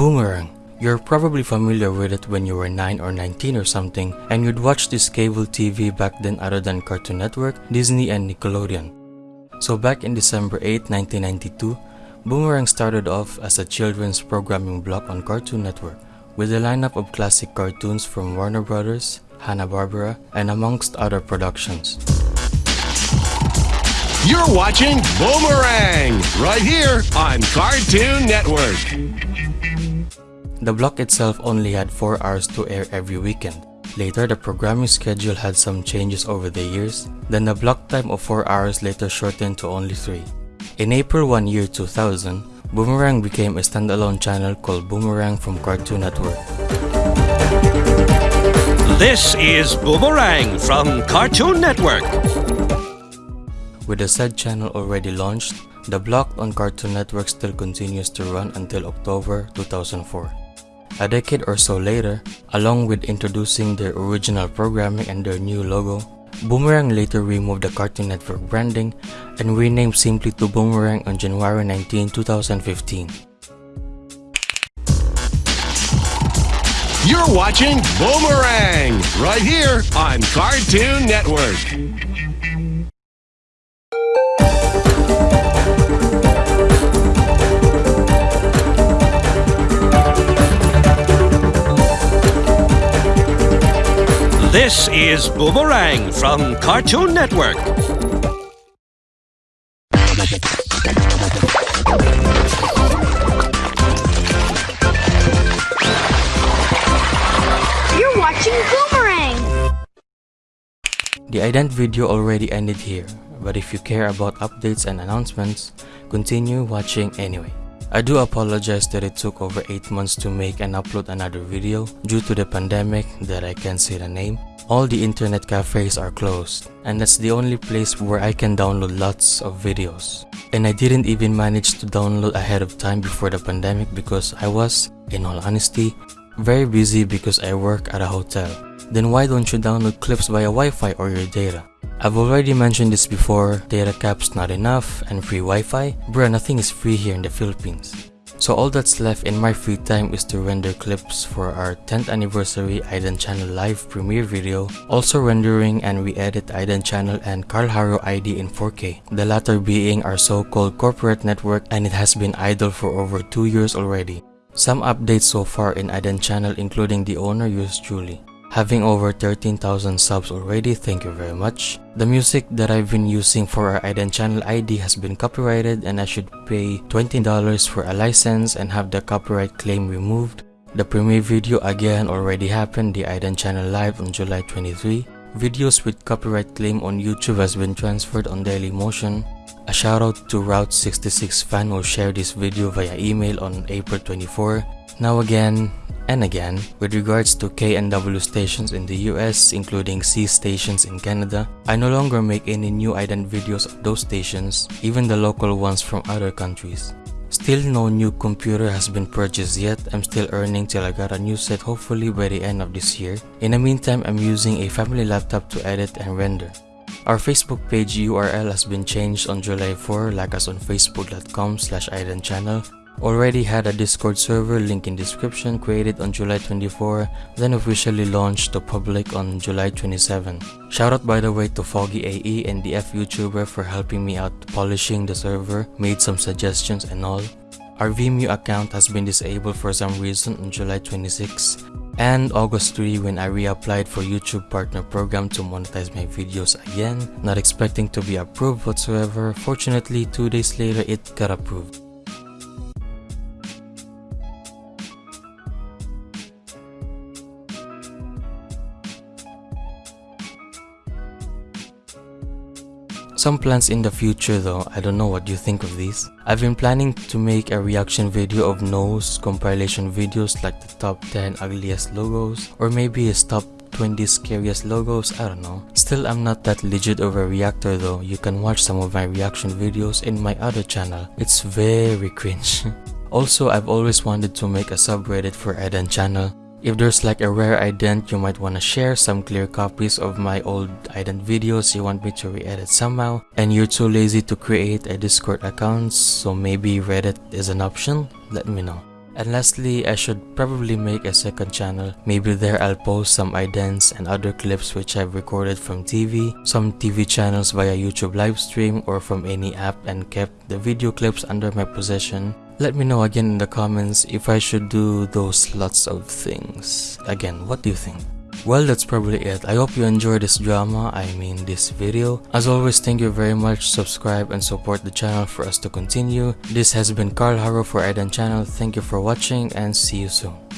Boomerang. You're probably familiar with it when you were 9 or 19 or something and you'd watch this cable TV back then other than Cartoon Network, Disney and Nickelodeon. So back in December 8, 1992, Boomerang started off as a children's programming block on Cartoon Network with a lineup of classic cartoons from Warner Brothers, Hanna-Barbera, and amongst other productions. You're watching Boomerang right here on Cartoon Network. The block itself only had 4 hours to air every weekend. Later, the programming schedule had some changes over the years, then the block time of 4 hours later shortened to only 3. In April 1 year 2000, Boomerang became a standalone channel called Boomerang from Cartoon Network. This is Boomerang from Cartoon Network. With the said channel already launched, the block on Cartoon Network still continues to run until October 2004. A decade or so later, along with introducing their original programming and their new logo, Boomerang later removed the Cartoon Network branding and renamed simply to Boomerang on January 19, 2015. You're watching Boomerang right here on Cartoon Network. This is Boomerang from Cartoon Network. You're watching Boomerang! The ident video already ended here, but if you care about updates and announcements, continue watching anyway. I do apologize that it took over 8 months to make and upload another video due to the pandemic that I can't say the name. All the internet cafes are closed, and that's the only place where I can download lots of videos. And I didn't even manage to download ahead of time before the pandemic because I was, in all honesty, very busy because I work at a hotel. Then why don't you download clips via Wi-Fi or your data? I've already mentioned this before, data cap's not enough and free Wi-Fi? Bruh, nothing is free here in the Philippines. So all that's left in my free time is to render clips for our 10th anniversary Ident Channel live premiere video, also rendering and re-edit Ident Channel and Carl Haro ID in 4K, the latter being our so-called corporate network and it has been idle for over 2 years already. Some updates so far in Ident Channel including the owner yours truly. Having over 13,000 subs already, thank you very much. The music that I've been using for our Ident channel ID has been copyrighted and I should pay $20 for a license and have the copyright claim removed. The premiere video again already happened, the Ident channel live on July 23. Videos with copyright claim on YouTube has been transferred on Dailymotion. A shoutout to Route 66 fan who shared this video via email on April 24. Now again, and again, with regards to KNW stations in the US, including C stations in Canada, I no longer make any new ident videos of those stations, even the local ones from other countries. Still no new computer has been purchased yet, I'm still earning till I got a new set hopefully by the end of this year. In the meantime, I'm using a family laptop to edit and render. Our Facebook page URL has been changed on July 4 like us on facebook.com slash channel Already had a Discord server link in description created on July 24, then officially launched to public on July 27. Shoutout by the way to Foggy AE and the F YouTuber for helping me out polishing the server, made some suggestions and all. Our Vimeo account has been disabled for some reason on July 26 and August 3 when I reapplied for YouTube partner program to monetize my videos again, not expecting to be approved whatsoever. Fortunately, 2 days later it got approved. Some plans in the future though, I don't know what you think of these. I've been planning to make a reaction video of nose compilation videos like the top 10 ugliest logos or maybe his top 20 scariest logos, I don't know. Still I'm not that legit of a reactor though, you can watch some of my reaction videos in my other channel. It's very cringe. also I've always wanted to make a subreddit for Ident channel if there's like a rare ident you might want to share some clear copies of my old ident videos you want me to re-edit somehow and you're too lazy to create a discord account so maybe reddit is an option let me know And lastly, I should probably make a second channel. Maybe there I'll post some idents and other clips which I've recorded from TV, some TV channels via YouTube livestream or from any app and kept the video clips under my possession. Let me know again in the comments if I should do those lots of things. Again, what do you think? Well, that's probably it. I hope you enjoyed this drama, I mean this video. As always, thank you very much. Subscribe and support the channel for us to continue. This has been Carl Haro for Ident Channel. Thank you for watching and see you soon.